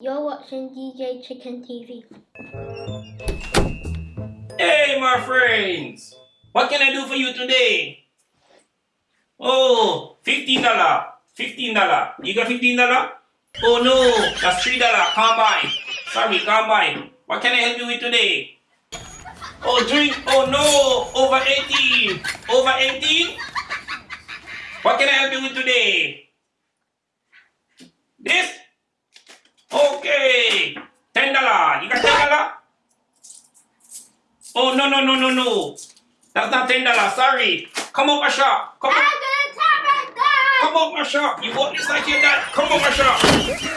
You're watching DJ Chicken TV. Hey, my friends. What can I do for you today? Oh, $15. $15. You got $15? Oh no, that's $3. Can't buy. Sorry, can't buy. What can I help you with today? Oh, drink. Oh no, over 18. Over 18? What can I help you with today? This? Okay. $10. You got $10? Oh, no, no, no, no, no. That's not $10. Sorry. Come up my shop. Come up. I'm gonna tell my dad! Come up my shop. You want this like your dad? Come up my shop.